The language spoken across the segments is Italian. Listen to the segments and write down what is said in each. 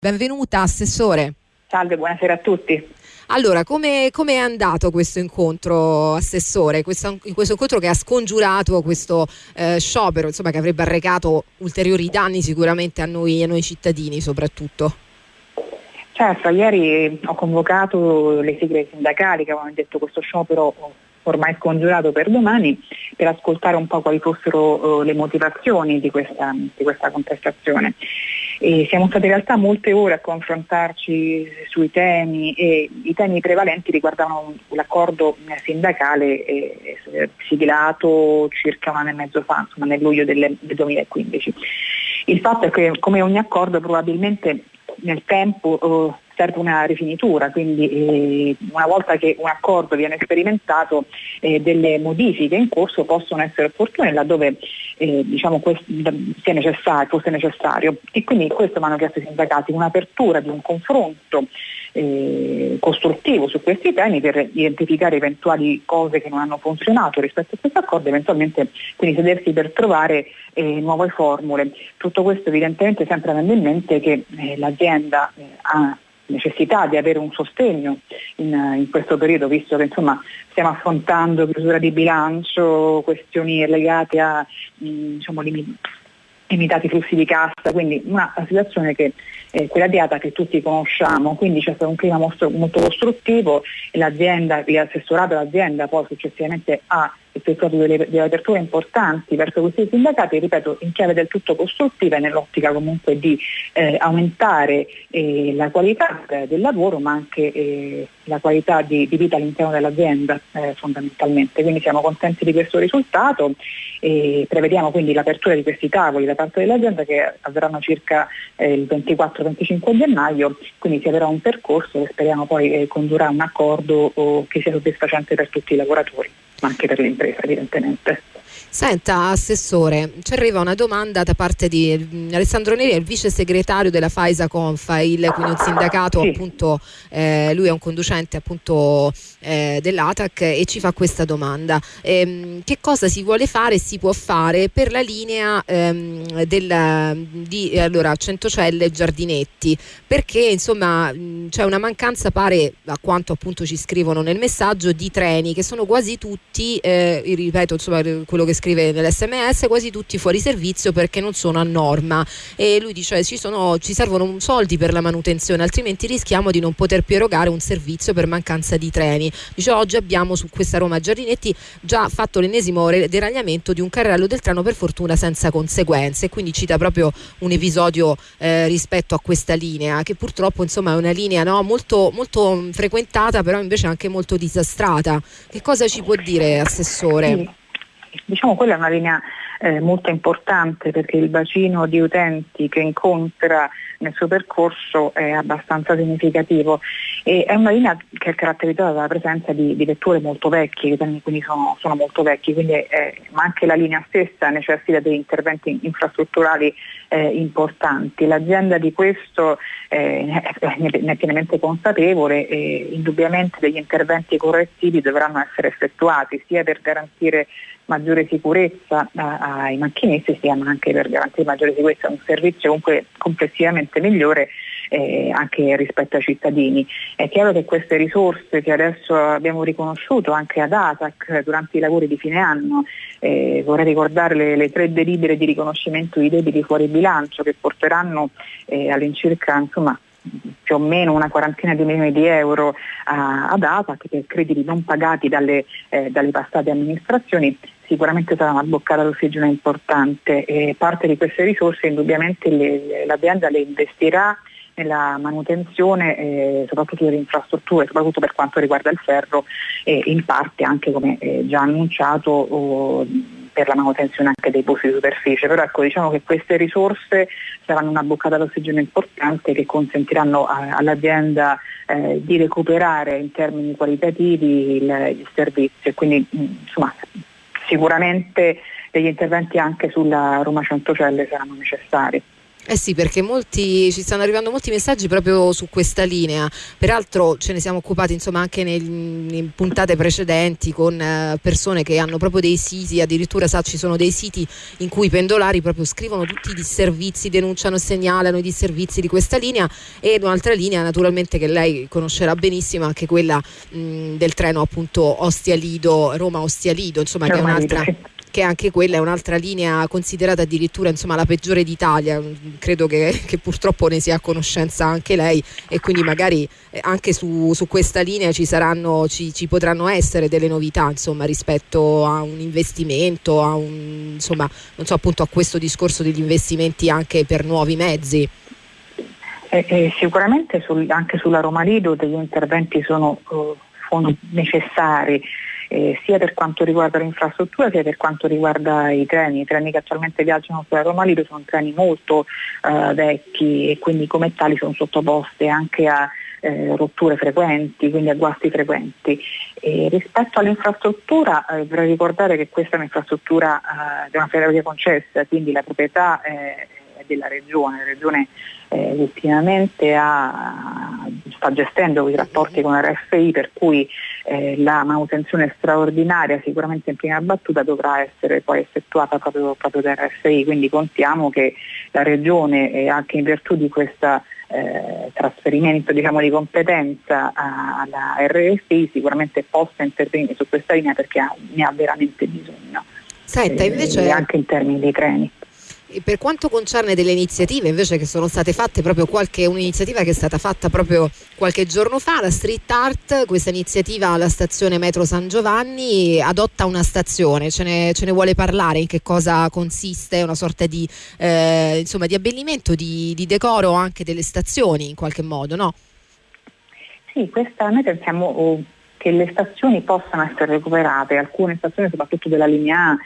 Benvenuta Assessore. Salve, buonasera a tutti. Allora, come è andato questo incontro, Assessore? Questo, questo, incontro che ha scongiurato questo eh, sciopero, insomma, che avrebbe arrecato ulteriori danni sicuramente a noi, a noi cittadini soprattutto. Certo, ieri ho convocato le sigle sindacali che avevano detto questo sciopero ormai scongiurato per domani, per ascoltare un po' quali fossero uh, le motivazioni di questa, di questa contestazione. E siamo stati in realtà molte ore a confrontarci sui temi e i temi prevalenti riguardavano l'accordo sindacale eh, siglato circa un anno e mezzo fa, insomma nel luglio del 2015. Il fatto è che come ogni accordo probabilmente nel tempo eh, serve una rifinitura, quindi eh, una volta che un accordo viene sperimentato eh, delle modifiche in corso possono essere opportune laddove eh, diciamo, sia necessario, fosse necessario. E quindi questo mi hanno chiesto i sindacati, un'apertura di un confronto eh, costruttivo su questi temi per identificare eventuali cose che non hanno funzionato rispetto a questo accordo, eventualmente quindi sedersi per trovare eh, nuove formule. Tutto questo evidentemente sempre avendo in mente che eh, l'azienda ha necessità di avere un sostegno in, in questo periodo, visto che insomma, stiamo affrontando chiusura di bilancio, questioni legate a diciamo, limitati flussi di cassa, quindi una situazione che è quella di ATA che tutti conosciamo, quindi c'è stato un clima molto, molto costruttivo e l'azienda, l'assessorato dell'azienda poi successivamente ha effettuato delle, delle, aperture importanti verso questi sindacati, ripeto, in chiave del tutto costruttiva e nell'ottica comunque di eh, aumentare eh, la qualità eh, del lavoro ma anche eh, la qualità di, di, vita all'interno dell'azienda eh, fondamentalmente. Quindi siamo contenti di questo risultato e prevediamo quindi l'apertura di questi tavoli da parte dell'azienda che avverranno circa eh, il 24-25 gennaio, quindi si avrà un percorso che speriamo poi condurrà a un accordo che sia soddisfacente per tutti i lavoratori ma anche per l'impresa evidentemente. Senta, Assessore, ci arriva una domanda da parte di mm, Alessandro Neri, il vice segretario della Faisa Confail, quindi un sindacato, sì. appunto, eh, lui è un conducente appunto eh, dell'ATAC e ci fa questa domanda. Eh, che cosa si vuole fare e si può fare per la linea ehm, del, di allora, Centocelle Giardinetti? Perché insomma c'è una mancanza, pare, a quanto appunto ci scrivono nel messaggio, di treni che sono quasi tutti, eh, ripeto, insomma, quello che scrive nell'SMS, quasi tutti fuori servizio perché non sono a norma. E lui dice ci, sono, ci servono soldi per la manutenzione, altrimenti rischiamo di non poter più erogare un servizio per mancanza di treni. Dice oggi abbiamo su questa Roma Giardinetti già fatto l'ennesimo deragliamento di un carrello del treno per fortuna senza conseguenze. Quindi cita proprio un episodio eh, rispetto a questa linea, che purtroppo insomma è una linea no, molto, molto frequentata, però invece anche molto disastrata. Che cosa ci può dire, Assessore? Diciamo quella è una linea eh, molto importante perché il bacino di utenti che incontra nel suo percorso è abbastanza significativo e è una linea che è caratterizzata dalla presenza di, di vetture molto vecchie, quindi sono, sono molto vecchi, eh, ma anche la linea stessa necessita di interventi infrastrutturali eh, importanti. L'azienda di questo eh, ne è pienamente consapevole e indubbiamente degli interventi correttivi dovranno essere effettuati sia per garantire maggiore sicurezza ai macchinisti sia anche per garantire maggiore sicurezza un servizio comunque complessivamente migliore eh, anche rispetto ai cittadini. È chiaro che queste risorse che adesso abbiamo riconosciuto anche ad ASAC durante i lavori di fine anno, eh, vorrei ricordare le, le, tre delibere di riconoscimento di debiti fuori bilancio che porteranno eh, all'incirca insomma, più o meno una quarantina di milioni di euro a, ad ASAC per crediti non pagati dalle, eh, dalle passate amministrazioni sicuramente sarà una boccata d'ossigeno importante e parte di queste risorse indubbiamente l'azienda le investirà nella manutenzione eh, soprattutto delle infrastrutture, soprattutto per quanto riguarda il ferro e in parte anche come eh, già annunciato oh, per la manutenzione anche dei posti di superficie, però ecco, diciamo che queste risorse saranno una boccata d'ossigeno importante che consentiranno a, all'azienda eh, di recuperare in termini qualitativi il, il servizio e quindi insomma, sicuramente degli interventi anche sulla Roma Centocelle saranno necessari. Eh sì, perché molti, ci stanno arrivando molti messaggi proprio su questa linea. Peraltro ce ne siamo occupati insomma anche nel, in puntate precedenti con eh, persone che hanno proprio dei siti, addirittura sa ci sono dei siti in cui i pendolari proprio scrivono tutti i disservizi, denunciano e segnalano i disservizi di questa linea e un'altra linea naturalmente che lei conoscerà benissimo, anche quella mh, del treno appunto Ostia-Lido, Roma-Ostia-Lido, insomma che è un'altra che anche quella è un'altra linea considerata addirittura insomma, la peggiore d'Italia, credo che, che, purtroppo ne sia a conoscenza anche lei e quindi magari eh, anche su, su questa linea ci, saranno, ci, ci, potranno essere delle novità insomma, rispetto a un investimento, a, un, insomma, so, appunto, a questo discorso degli investimenti anche per nuovi mezzi. Eh, eh, sicuramente sul, anche sulla Roma Lido degli interventi sono, uh, sono necessari eh, sia per quanto riguarda l'infrastruttura sia per quanto riguarda i treni. I treni che attualmente viaggiano sulla Roma Lido sono treni molto eh, vecchi e quindi come tali sono sottoposti anche a eh, rotture frequenti, quindi a guasti frequenti. E rispetto all'infrastruttura eh, vorrei ricordare che questa è un'infrastruttura eh, di una ferrovia concessa, quindi la proprietà è della regione. La regione eh, ultimamente ha, sta gestendo i rapporti con RFI per cui eh, la manutenzione straordinaria sicuramente in prima battuta dovrà essere poi effettuata proprio, proprio da RFI, quindi contiamo che la Regione eh, anche in virtù di questo eh, trasferimento diciamo, di competenza alla RFI sicuramente possa intervenire su questa linea perché ha, ne ha veramente bisogno. Senta, invece... anche in termini di treni. E per quanto concerne delle iniziative invece che sono state fatte proprio qualche un'iniziativa che è stata fatta proprio qualche giorno fa, la Street Art, questa iniziativa alla stazione Metro San Giovanni adotta una stazione, ce ne, ce ne vuole parlare, in che cosa consiste, una sorta di, eh, insomma, di abbellimento, di, di, decoro anche delle stazioni in qualche modo, no? Sì, questa, noi pensiamo oh, che le stazioni possano essere recuperate, alcune stazioni soprattutto della linea A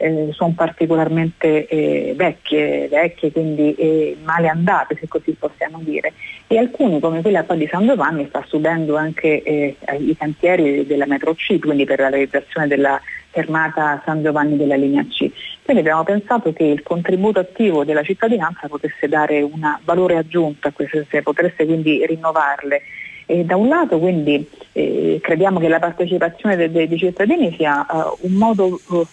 eh, sono particolarmente eh, vecchie, vecchie, quindi eh, male andate se così possiamo dire e alcuni come quella di San Giovanni sta subendo anche eh, i cantieri della metro C, quindi per la realizzazione della fermata San Giovanni della linea C. Quindi abbiamo pensato che il contributo attivo della cittadinanza potesse dare un valore aggiunto a queste, potesse quindi rinnovarle e da un lato quindi eh, crediamo che la partecipazione dei, dei cittadini sia uh, un modo uh,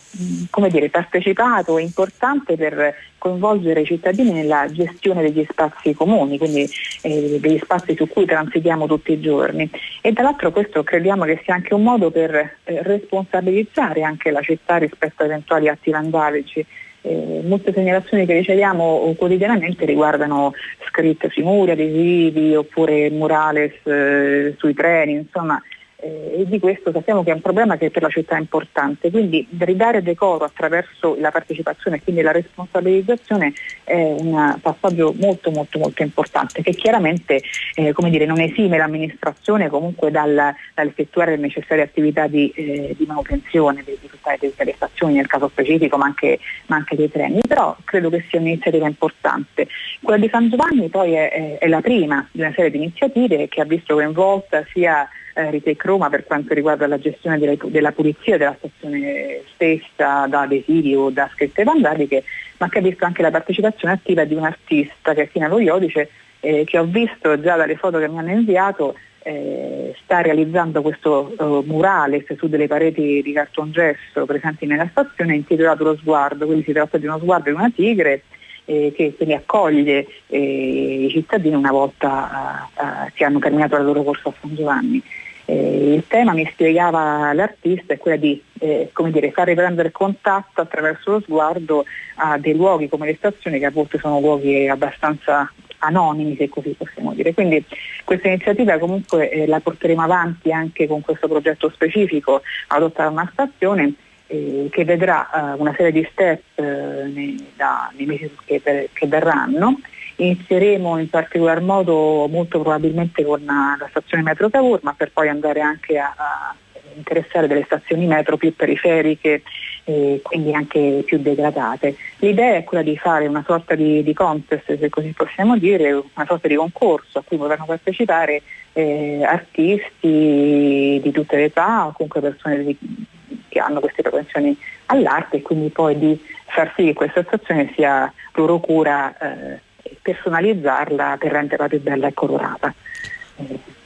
come dire, partecipato e importante per coinvolgere i cittadini nella gestione degli spazi comuni, quindi eh, degli spazi su cui transitiamo tutti i giorni. E dall'altro questo crediamo che sia anche un modo per eh, responsabilizzare anche la città rispetto a eventuali atti vandalici eh, molte segnalazioni che riceviamo quotidianamente riguardano scritte sui muri, adesivi oppure murales eh, sui treni, insomma eh, e di questo sappiamo che è un problema che per la città è importante, quindi ridare decoro attraverso la partecipazione e quindi la responsabilizzazione è un passaggio molto molto molto importante che chiaramente eh, dire, non esime l'amministrazione comunque dal, dall'effettuare le necessarie attività di, eh, di manutenzione di, tutte le stazioni nel caso specifico ma anche, ma anche, dei treni, però credo che sia un'iniziativa importante. Quella di San Giovanni poi è, è, è la prima di una serie di iniziative che ha visto coinvolta sia eh, Ritec Roma per quanto riguarda la gestione della, della, pulizia della stazione stessa da adesivi o da scritte vandaliche, ma che ha visto anche la partecipazione attiva di un artista che è Tina Lo Iodice, eh, che ho visto già dalle foto che mi hanno inviato, eh, sta realizzando questo uh, murale su delle pareti di cartongesso presenti nella stazione intitolato Lo Sguardo, quindi si tratta di uno sguardo di una tigre eh, che quindi accoglie eh, i cittadini una volta uh, che hanno terminato la loro corsa a San Giovanni. Eh, il tema, mi spiegava l'artista, è quello di eh, dire, far riprendere contatto attraverso lo sguardo a dei luoghi come le stazioni che a volte sono luoghi abbastanza anonimi se così possiamo dire. Quindi questa iniziativa comunque eh, la porteremo avanti anche con questo progetto specifico adottare una stazione eh, che vedrà eh, una serie di step eh, da, nei mesi che, per, che verranno Inizieremo in particolar modo molto probabilmente con la stazione metro Cavour, ma per poi andare anche a, a interessare delle stazioni metro più periferiche e quindi anche più degradate. L'idea è quella di fare una sorta di, di, contest, se così possiamo dire, una sorta di concorso a cui potranno partecipare eh, artisti di tutte le età o comunque persone di, che hanno queste propensioni all'arte e quindi poi di far sì che questa stazione sia loro cura eh, personalizzarla per renderla più bella e colorata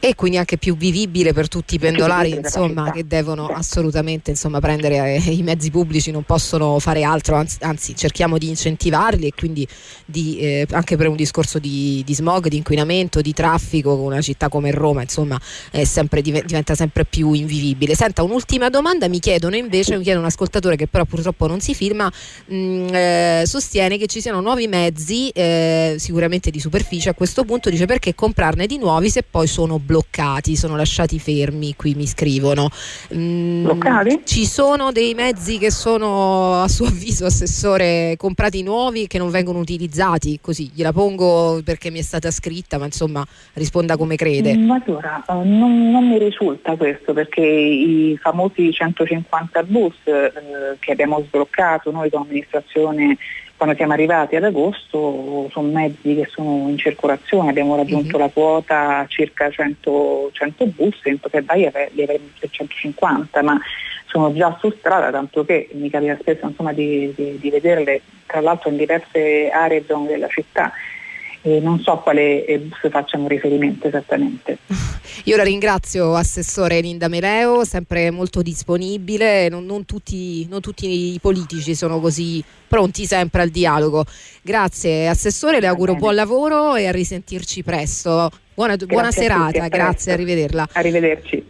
e quindi anche più vivibile per tutti i pendolari insomma, che devono assolutamente insomma, prendere eh, i mezzi pubblici non possono fare altro anzi, anzi cerchiamo di incentivarli e quindi di, eh, anche per un discorso di, di, smog, di inquinamento, di traffico una città come Roma insomma sempre, diventa sempre più invivibile. Senta un'ultima domanda mi chiedono invece mi chiede un ascoltatore che però purtroppo non si firma mh, mm, eh, sostiene che ci siano nuovi mezzi eh, sicuramente di superficie a questo punto dice perché comprarne di nuovi se poi sono bloccati, sono lasciati fermi, qui mi scrivono. Mm, bloccati? Ci sono dei mezzi che sono a suo avviso, Assessore, comprati nuovi che non vengono utilizzati, così gliela pongo perché mi è stata scritta, ma insomma risponda come crede. Ma mm, allora, eh, non, non, mi risulta questo perché i famosi 150 bus eh, che abbiamo sbloccato noi come amministrazione quando siamo arrivati ad agosto sono mezzi che sono in circolazione, abbiamo raggiunto mm-hmm. la quota circa 100, 100 bus, in febbraio li avremo 150, ma sono già su strada, tanto che mi capita spesso insomma, di, di, di vederle tra l'altro in diverse aree e zone della città eh, non so a quale bus facciano riferimento esattamente. Io la ringrazio Assessore Linda Mereo, sempre molto disponibile, non, non, tutti, non, tutti, i politici sono così pronti sempre al dialogo. Grazie Assessore, le auguro buon lavoro e a risentirci presto. Buona, buona serata, grazie, arrivederla. Arrivederci.